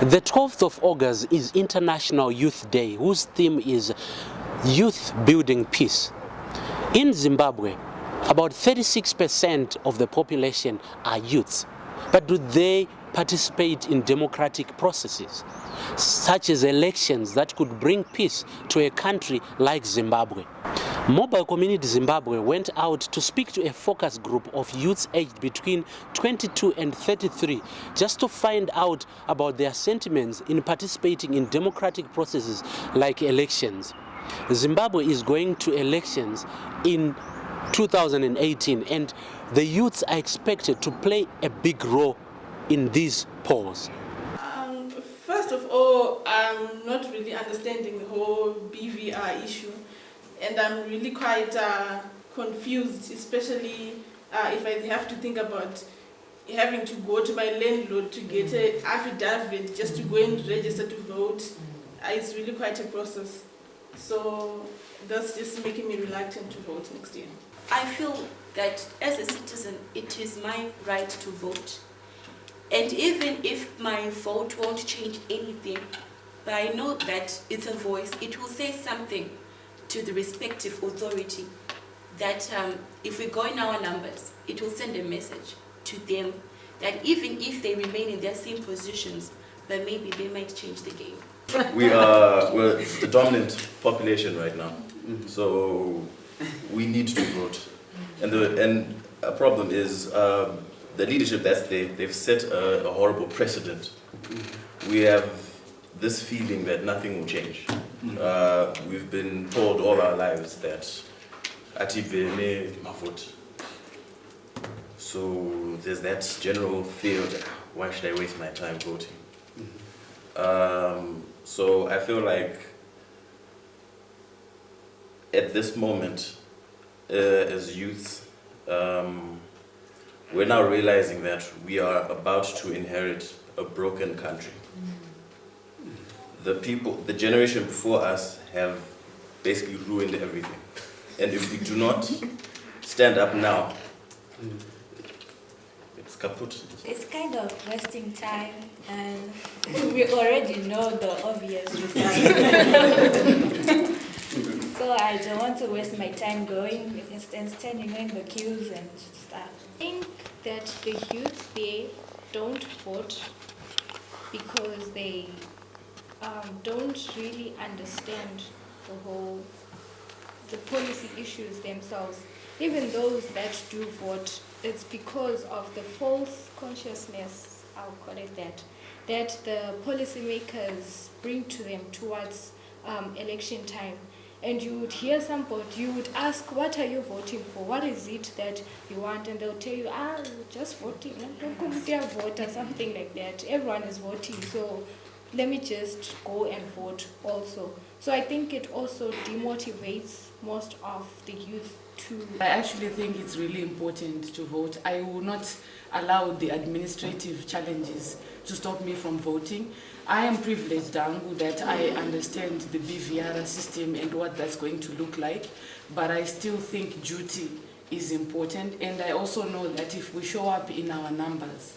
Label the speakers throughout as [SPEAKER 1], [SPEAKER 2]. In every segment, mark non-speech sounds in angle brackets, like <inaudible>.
[SPEAKER 1] The 12th of August is International Youth Day, whose theme is Youth Building Peace. In Zimbabwe, about 36% of the population are youths. But do they participate in democratic processes, such as elections that could bring peace to a country like Zimbabwe? Mobile Community Zimbabwe went out to speak to a focus group of youths aged between 22 and 33 just to find out about their sentiments in participating in democratic processes like elections. Zimbabwe is going to elections in 2018 and the youths are expected to play a big role in these polls.
[SPEAKER 2] Um, first of all, I'm not really understanding the whole BVR issue and I'm really quite uh, confused, especially uh, if I have to think about having to go to my landlord to get an affidavit just to go and register to vote. Uh, it's really quite a process. So that's just making me reluctant to vote next year.
[SPEAKER 3] I feel that as a citizen, it is my right to vote. And even if my vote won't change anything, but I know that it's a voice, it will say something to the respective authority that um, if we go in our numbers, it will send a message to them that even if they remain in their same positions, but maybe they might change the game.
[SPEAKER 4] We are we're the dominant population right now, so we need to vote. And the and a problem is um, the leadership that's there. They've set a, a horrible precedent. We have this feeling that nothing will change. Uh, we've been told all our lives that ativene mavoti. So there's that general fear why should I waste my time voting? Um, so I feel like at this moment, uh, as youth, um, we're now realizing that we are about to inherit a broken country. The people, the generation before us have basically ruined everything. And if we do not stand up now, it's kaput.
[SPEAKER 5] It's kind of wasting time and we already know the obvious result. <laughs> so I don't want to waste my time going and standing in the queues and stuff.
[SPEAKER 6] I think that the youth they don't vote because they um, don't really understand the whole the policy issues themselves. Even those that do vote, it's because of the false consciousness, I'll call it that, that the policymakers bring to them towards um, election time. And you would hear somebody, you would ask, what are you voting for? What is it that you want? And they'll tell you, ah, just voting, vote or something like that. Everyone is voting, so let me just go and vote also. So I think it also demotivates most of the youth to...
[SPEAKER 7] I actually think it's really important to vote. I will not allow the administrative challenges to stop me from voting. I am privileged, Dangu, that I understand the BVR system and what that's going to look like, but I still think duty is important and I also know that if we show up in our numbers,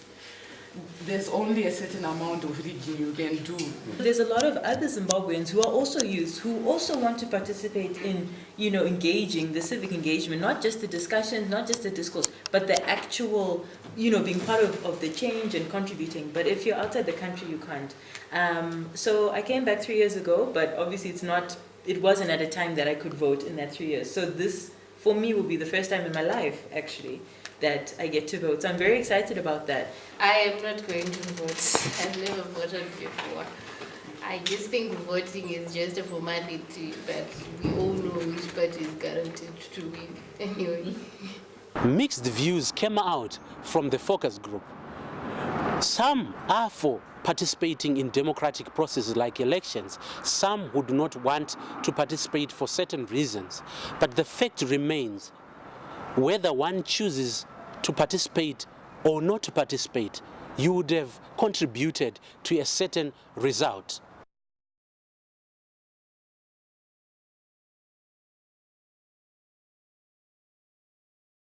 [SPEAKER 7] there's only a certain amount of rigging you can do.
[SPEAKER 8] There's a lot of other Zimbabweans who are also youth, who also want to participate in, you know, engaging, the civic engagement, not just the discussions, not just the discourse, but the actual, you know, being part of, of the change and contributing. But if you're outside the country, you can't. Um, so I came back three years ago, but obviously it's not, it wasn't at a time that I could vote in that three years. So this, for me, will be the first time in my life, actually, that I get to vote. So I'm very excited about that.
[SPEAKER 9] I am not going to vote. <laughs> I've never voted before. I just think voting is just a formality, but we all know which party is guaranteed to win anyway.
[SPEAKER 1] Mixed views came out from the focus group. Some are for participating in democratic processes like elections. Some do not want to participate for certain reasons. But the fact remains, whether one chooses to participate or not to participate, you would have contributed to a certain result.